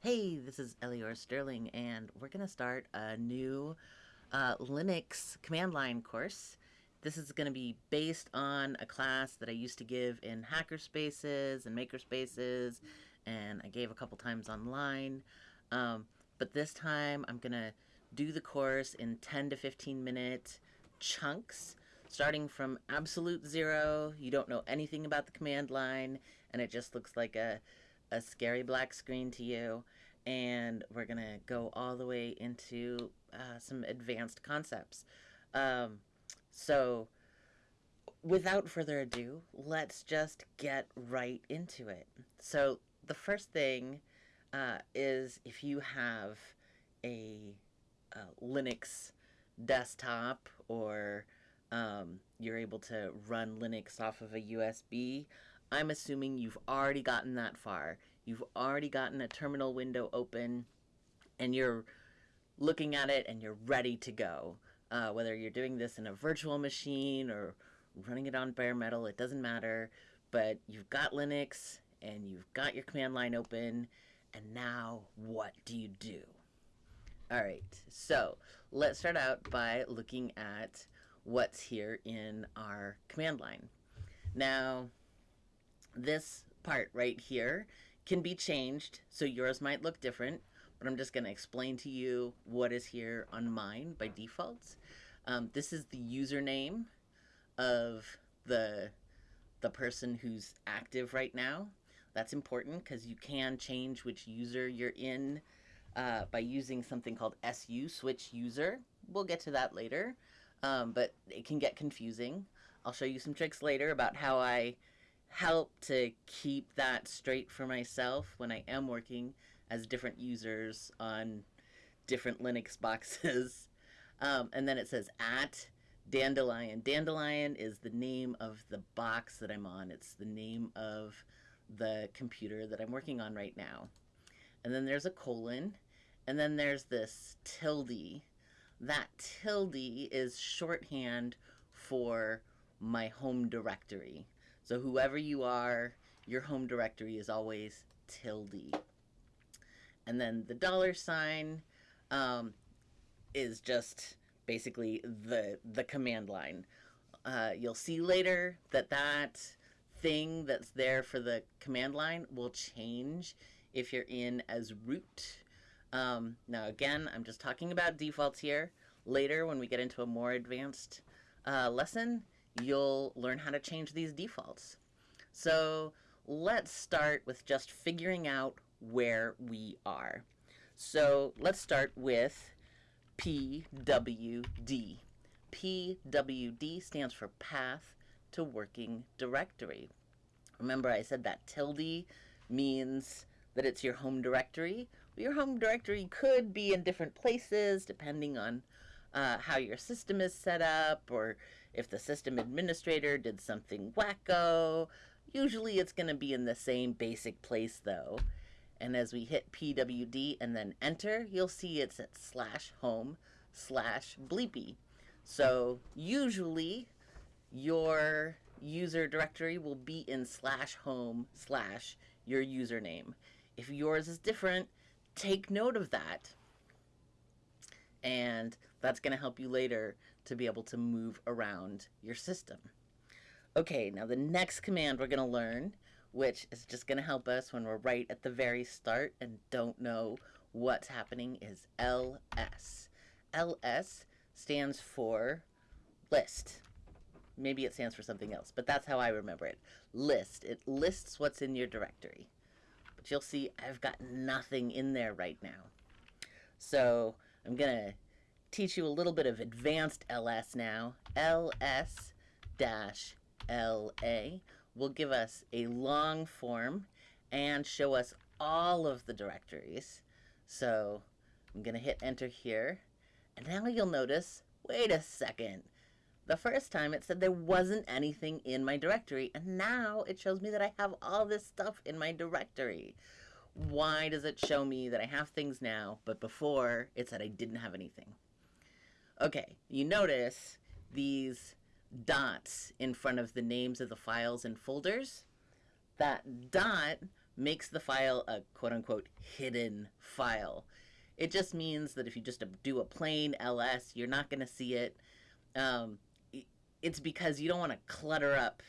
Hey, this is Elior Sterling, and we're going to start a new uh, Linux command line course. This is going to be based on a class that I used to give in hackerspaces and makerspaces, and I gave a couple times online. Um, but this time I'm going to do the course in 10 to 15 minute chunks, starting from absolute zero. You don't know anything about the command line, and it just looks like a a scary black screen to you, and we're gonna go all the way into uh, some advanced concepts. Um, so, without further ado, let's just get right into it. So, the first thing uh, is if you have a, a Linux desktop or um, you're able to run Linux off of a USB, I'm assuming you've already gotten that far. You've already gotten a terminal window open and you're looking at it and you're ready to go. Uh, whether you're doing this in a virtual machine or running it on bare metal, it doesn't matter. But you've got Linux and you've got your command line open, and now what do you do? All right, so let's start out by looking at what's here in our command line. Now, this part right here can be changed, so yours might look different, but I'm just going to explain to you what is here on mine by default. Um, this is the username of the the person who's active right now. That's important because you can change which user you're in uh, by using something called SU, switch user. We'll get to that later, um, but it can get confusing. I'll show you some tricks later about how I help to keep that straight for myself when I am working as different users on different Linux boxes. Um, and then it says at Dandelion. Dandelion is the name of the box that I'm on. It's the name of the computer that I'm working on right now. And then there's a colon. And then there's this tilde. That tilde is shorthand for my home directory. So whoever you are, your home directory is always tilde. And then the dollar sign um, is just basically the the command line. Uh, you'll see later that that thing that's there for the command line will change if you're in as root. Um, now again, I'm just talking about defaults here. Later, when we get into a more advanced uh, lesson, you'll learn how to change these defaults. So let's start with just figuring out where we are. So let's start with PWD. PWD stands for Path to Working Directory. Remember I said that tilde means that it's your home directory. Your home directory could be in different places depending on uh, how your system is set up or if the system administrator did something wacko. Usually it's going to be in the same basic place though. And as we hit PWD and then enter, you'll see it's at slash home slash bleepy. So usually your user directory will be in slash home slash your username. If yours is different, take note of that and that's going to help you later to be able to move around your system. Okay, now the next command we're going to learn, which is just going to help us when we're right at the very start and don't know what's happening, is ls. ls stands for list. Maybe it stands for something else, but that's how I remember it. List. It lists what's in your directory. But you'll see I've got nothing in there right now. So I'm going to teach you a little bit of advanced ls now. ls dash la will give us a long form and show us all of the directories. So I'm going to hit enter here. And now you'll notice, wait a second. The first time it said there wasn't anything in my directory, and now it shows me that I have all this stuff in my directory why does it show me that I have things now, but before it said I didn't have anything? Okay, you notice these dots in front of the names of the files and folders. That dot makes the file a quote unquote hidden file. It just means that if you just do a plain ls, you're not going to see it. Um, it's because you don't want to clutter up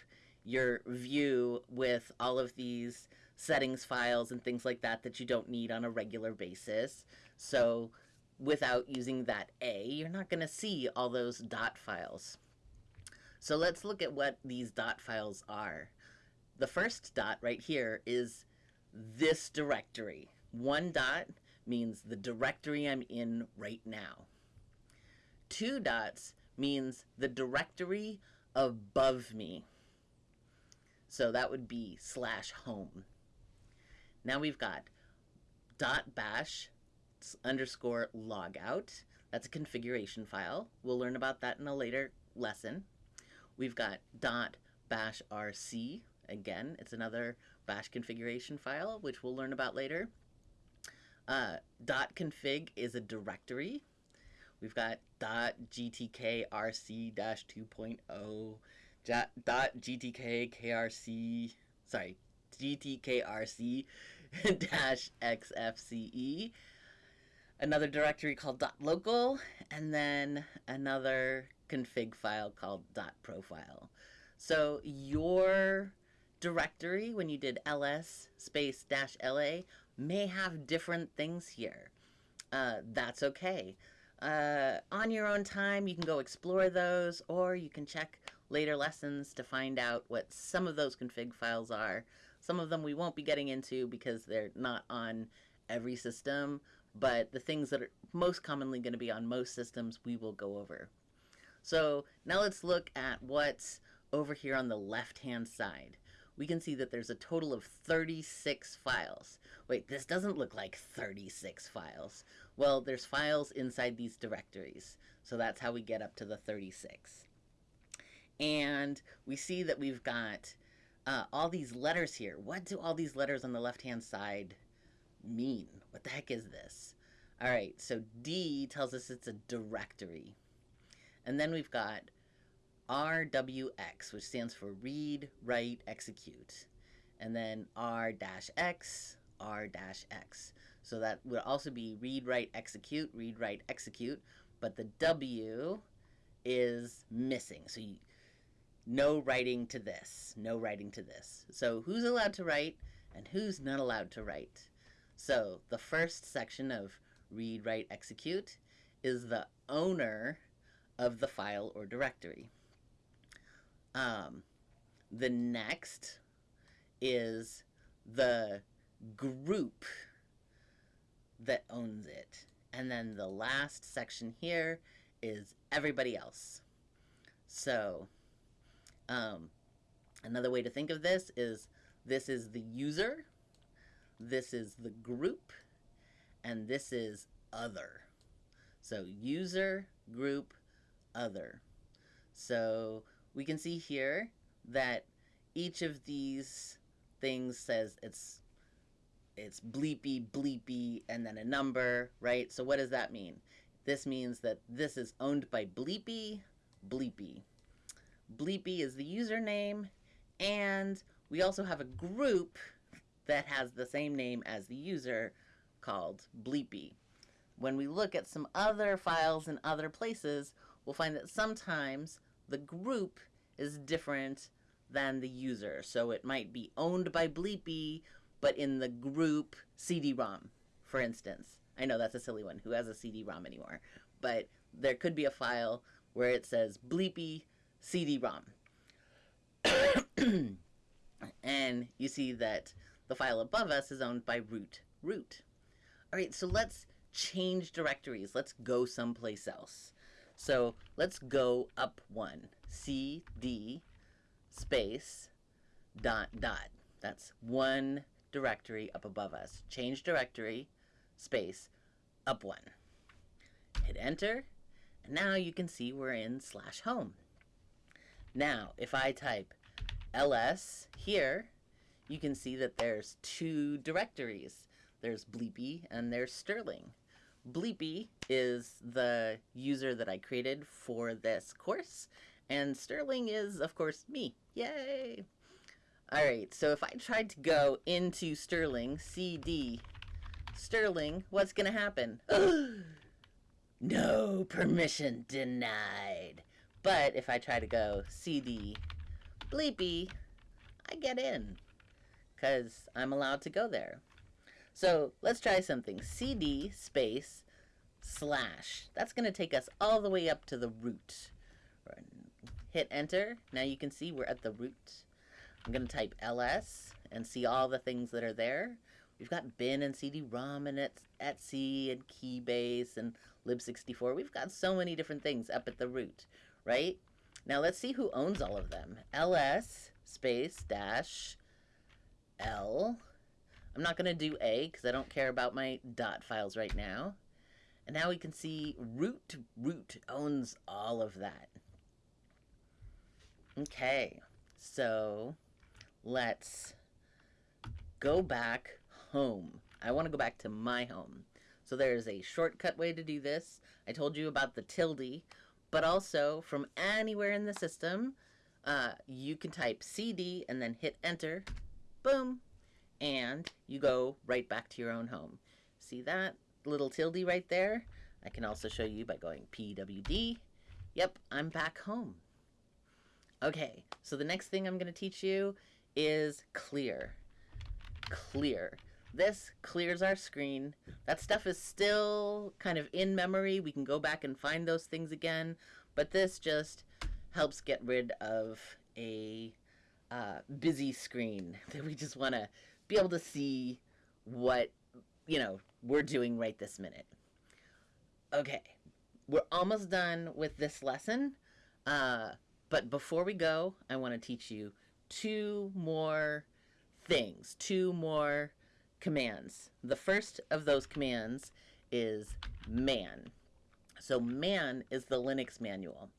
your view with all of these settings files and things like that that you don't need on a regular basis. So without using that A, you're not going to see all those dot files. So let's look at what these dot files are. The first dot right here is this directory. One dot means the directory I'm in right now. Two dots means the directory above me. So that would be slash home. Now we've got dot bash underscore logout. That's a configuration file. We'll learn about that in a later lesson. We've got dot bash rc. Again, it's another bash configuration file, which we'll learn about later. Uh, dot config is a directory. We've got dot gtk rc dash 2.0 dot gtk krc sorry gtkrc dash xfce another directory called local and then another config file called profile. So your directory when you did ls space dash la may have different things here. Uh, that's okay. Uh, on your own time you can go explore those or you can check later lessons to find out what some of those config files are. Some of them we won't be getting into because they're not on every system, but the things that are most commonly going to be on most systems we will go over. So now let's look at what's over here on the left hand side. We can see that there's a total of 36 files. Wait, this doesn't look like 36 files. Well, there's files inside these directories. So that's how we get up to the 36 and we see that we've got uh, all these letters here. What do all these letters on the left-hand side mean? What the heck is this? All right, so D tells us it's a directory. And then we've got RWX, which stands for read, write, execute. And then R-X, R-X. So that would also be read, write, execute, read, write, execute. But the W is missing. So you, no writing to this, no writing to this. So who's allowed to write and who's not allowed to write? So the first section of read, write, execute is the owner of the file or directory. Um, the next is the group that owns it. And then the last section here is everybody else. So um, another way to think of this is this is the user, this is the group, and this is other. So user, group, other. So we can see here that each of these things says it's it's bleepy, bleepy, and then a number, right? So what does that mean? This means that this is owned by bleepy, bleepy. Bleepy is the username, and we also have a group that has the same name as the user called Bleepy. When we look at some other files in other places, we'll find that sometimes the group is different than the user. So it might be owned by Bleepy, but in the group CD-ROM, for instance. I know that's a silly one. Who has a CD-ROM anymore? But there could be a file where it says Bleepy CD-ROM. and you see that the file above us is owned by root root. All right, so let's change directories. Let's go someplace else. So let's go up one. CD space dot dot. That's one directory up above us. Change directory space up one. Hit enter, and now you can see we're in slash home. Now, if I type ls here, you can see that there's two directories. There's Bleepy and there's Sterling. Bleepy is the user that I created for this course, and Sterling is, of course, me. Yay! All right, so if I tried to go into Sterling, CD, Sterling, what's to happen? no permission denied. But if I try to go CD, Bleepy, I get in because I'm allowed to go there. So let's try something. CD space slash. That's going to take us all the way up to the root. Hit enter. Now you can see we're at the root. I'm going to type ls and see all the things that are there. We've got bin and CD-ROM and etc and Keybase and Lib64. We've got so many different things up at the root, right? Now let's see who owns all of them. ls space dash l. I'm not going to do a because I don't care about my dot files right now. And now we can see root root owns all of that. Okay, so let's go back home. I want to go back to my home. So there's a shortcut way to do this. I told you about the tilde, but also from anywhere in the system, uh, you can type CD and then hit enter, boom, and you go right back to your own home. See that little tilde right there? I can also show you by going PWD. Yep, I'm back home. Okay, so the next thing I'm going to teach you is clear. Clear. This clears our screen. That stuff is still kind of in memory. We can go back and find those things again, but this just helps get rid of a uh, busy screen that we just want to be able to see what, you know, we're doing right this minute. Okay, we're almost done with this lesson. Uh, but before we go, I want to teach you two more things, two more commands. The first of those commands is man. So man is the Linux manual.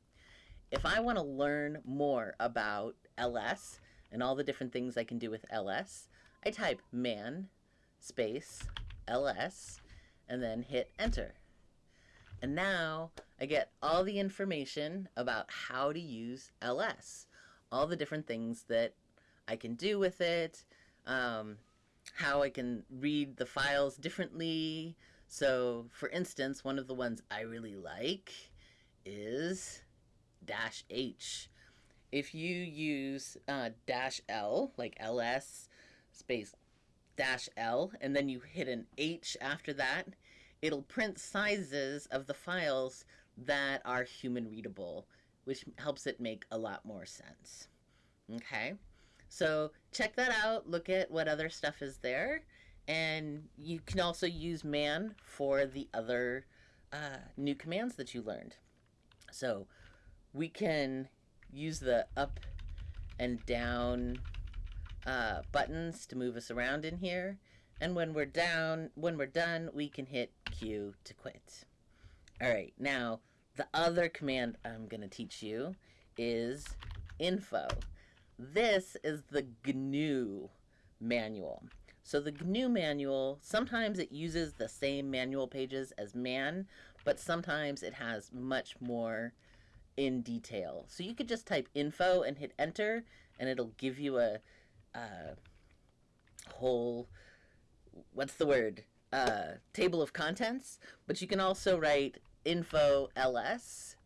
If I want to learn more about ls and all the different things I can do with ls, I type man space ls and then hit enter. And now I get all the information about how to use ls, all the different things that I can do with it, um, how I can read the files differently. So, for instance, one of the ones I really like is dash H. If you use uh, dash L, like ls space dash L, and then you hit an H after that, it'll print sizes of the files that are human readable, which helps it make a lot more sense. Okay, so check that out. Look at what other stuff is there. And you can also use man for the other uh, new commands that you learned. So we can use the up and down uh, buttons to move us around in here. And when we're down, when we're done, we can hit Q to quit. All right, now the other command I'm going to teach you is info. This is the GNU manual. So the GNU manual, sometimes it uses the same manual pages as man, but sometimes it has much more in detail. So you could just type info and hit enter, and it'll give you a, a whole what's the word? Uh, table of contents, but you can also write info ls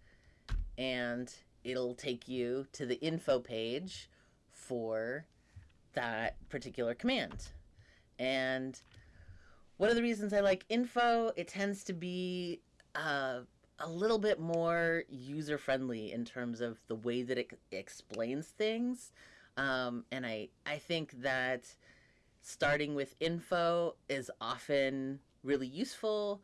and it'll take you to the info page for that particular command. And one of the reasons I like info, it tends to be uh, a little bit more user friendly in terms of the way that it explains things. Um, and I, I think that starting with info is often really useful.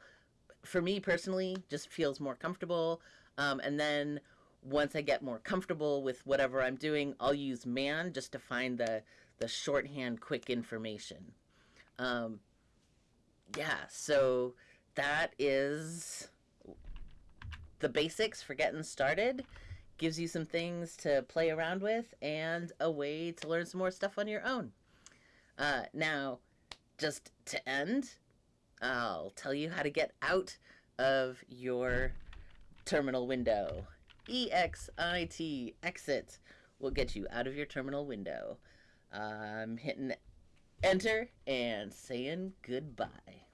For me personally, just feels more comfortable. Um, and then once I get more comfortable with whatever I'm doing, I'll use man just to find the, the shorthand quick information. Um, yeah, so that is the basics for getting started. Gives you some things to play around with and a way to learn some more stuff on your own. Uh, now, just to end, I'll tell you how to get out of your terminal window. EXIT, exit, will get you out of your terminal window. I'm hitting enter and saying goodbye.